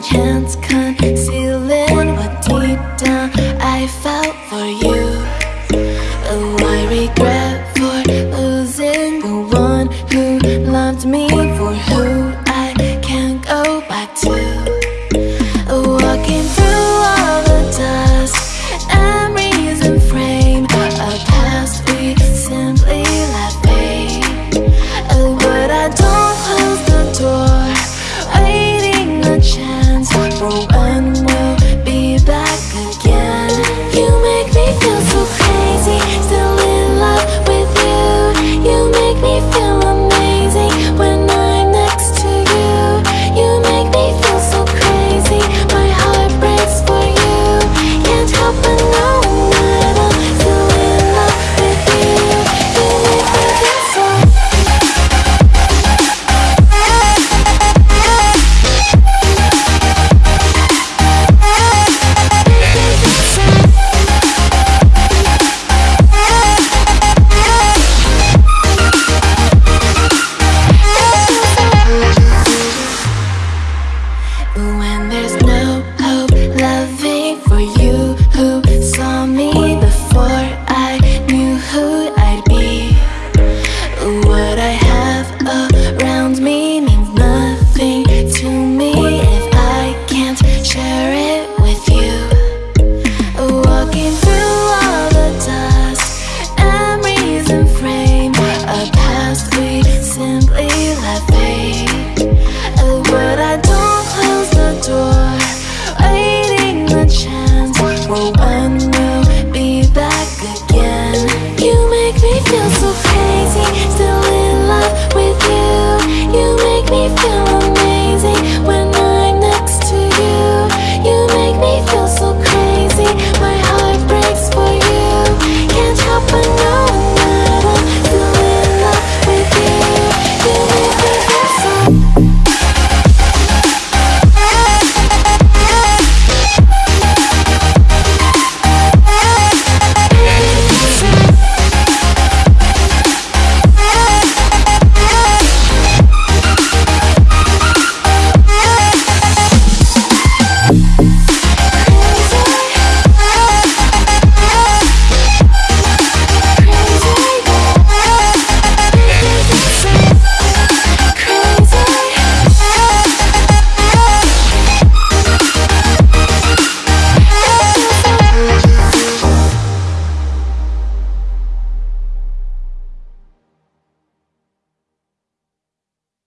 chance can't.